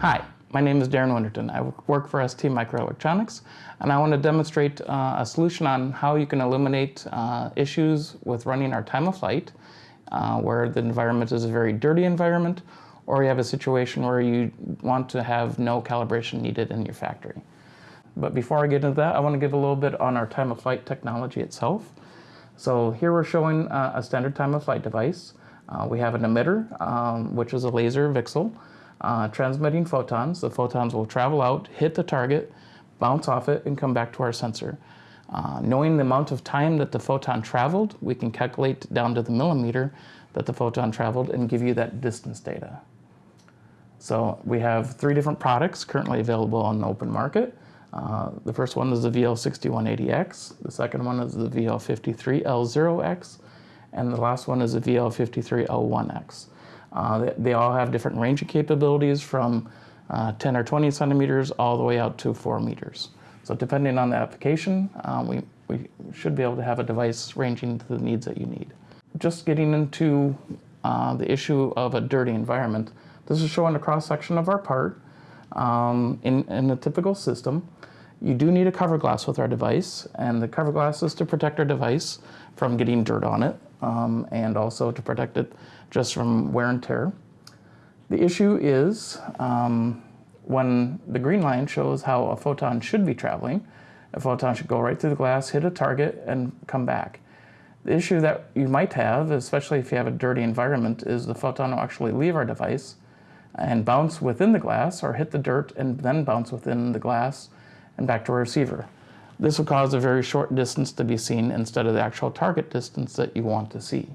Hi, my name is Darren Winterton. I work for ST Microelectronics and I want to demonstrate uh, a solution on how you can eliminate uh, issues with running our time of flight uh, where the environment is a very dirty environment or you have a situation where you want to have no calibration needed in your factory. But before I get into that, I want to give a little bit on our time of flight technology itself. So here we're showing uh, a standard time of flight device. Uh, we have an emitter, um, which is a laser VCSEL, uh, transmitting photons. The photons will travel out, hit the target, bounce off it, and come back to our sensor. Uh, knowing the amount of time that the photon traveled, we can calculate down to the millimeter that the photon traveled and give you that distance data. So we have three different products currently available on the open market. Uh, the first one is the VL6180X, the second one is the VL53L0X, and the last one is the VL53L1X. Uh, they, they, all have different range of capabilities from uh, 10 or 20 centimeters all the way out to 4 meters. So depending on the application, um, we, we should be able to have a device ranging to the needs that you need. Just getting into uh, the issue of a dirty environment, this is showing a cross-section of our part um, in, in a typical system. You do need a cover glass with our device, and the cover glass is to protect our device from getting dirt on it, um, and also to protect it just from wear and tear. The issue is um, when the green line shows how a photon should be traveling, a photon should go right through the glass, hit a target, and come back. The issue that you might have, especially if you have a dirty environment, is the photon will actually leave our device and bounce within the glass or hit the dirt and then bounce within the glass and back to a receiver. This will cause a very short distance to be seen instead of the actual target distance that you want to see.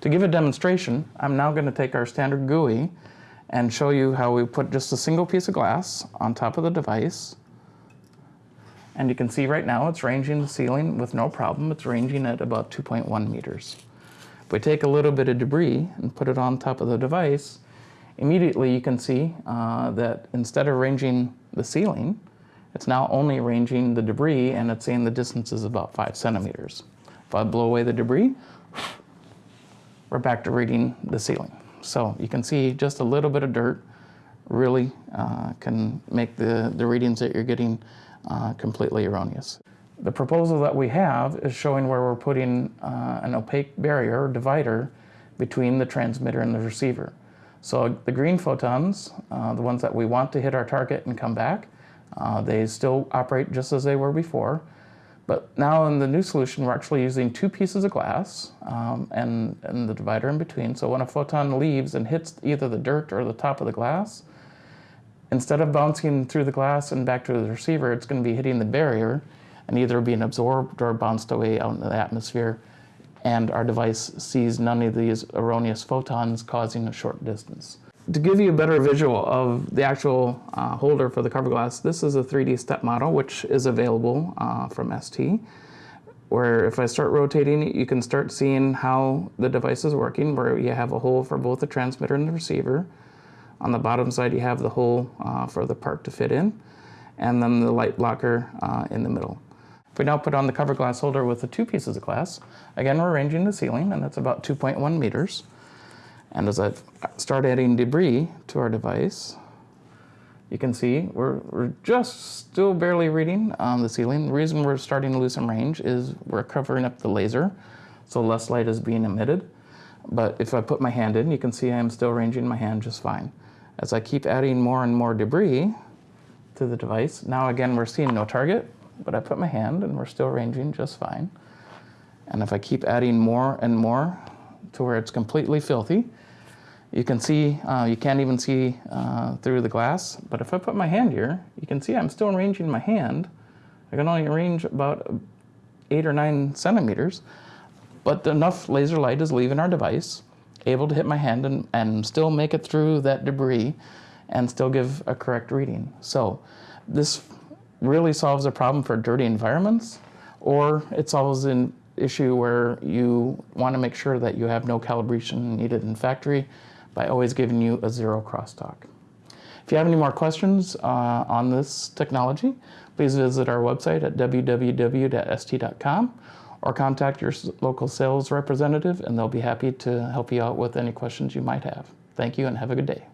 To give a demonstration, I'm now going to take our standard GUI and show you how we put just a single piece of glass on top of the device. And you can see right now it's ranging the ceiling with no problem. It's ranging at about 2.1 meters. If we take a little bit of debris and put it on top of the device, immediately you can see uh, that instead of ranging the ceiling, it's now only ranging the debris and it's saying the distance is about five centimeters. If I blow away the debris, we're back to reading the ceiling. So you can see just a little bit of dirt really uh, can make the, the readings that you're getting uh, completely erroneous. The proposal that we have is showing where we're putting uh, an opaque barrier or divider between the transmitter and the receiver. So the green photons, uh, the ones that we want to hit our target and come back, uh, they still operate just as they were before. But now in the new solution, we're actually using two pieces of glass um, and, and the divider in between. So when a photon leaves and hits either the dirt or the top of the glass, instead of bouncing through the glass and back to the receiver, it's going to be hitting the barrier and either being absorbed or bounced away out into the atmosphere. And our device sees none of these erroneous photons causing a short distance to give you a better visual of the actual uh, holder for the cover glass, this is a 3D step model which is available uh, from ST where if I start rotating you can start seeing how the device is working where you have a hole for both the transmitter and the receiver. On the bottom side you have the hole uh, for the part to fit in and then the light blocker uh, in the middle. If we now put on the cover glass holder with the two pieces of glass, again we're ranging the ceiling and that's about 2.1 meters. And as I start adding debris to our device, you can see we're, we're just still barely reading on the ceiling. The reason we're starting to lose some range is we're covering up the laser, so less light is being emitted. But if I put my hand in, you can see I'm still ranging my hand just fine. As I keep adding more and more debris to the device, now again we're seeing no target, but I put my hand and we're still ranging just fine. And if I keep adding more and more to where it's completely filthy. You can see, uh, you can't even see uh, through the glass, but if I put my hand here, you can see I'm still ranging my hand. I can only range about eight or nine centimeters, but enough laser light is leaving our device, able to hit my hand and, and still make it through that debris and still give a correct reading. So this really solves a problem for dirty environments, or it solves an issue where you want to make sure that you have no calibration needed in factory by always giving you a zero crosstalk. If you have any more questions uh, on this technology, please visit our website at www.st.com or contact your local sales representative and they'll be happy to help you out with any questions you might have. Thank you and have a good day.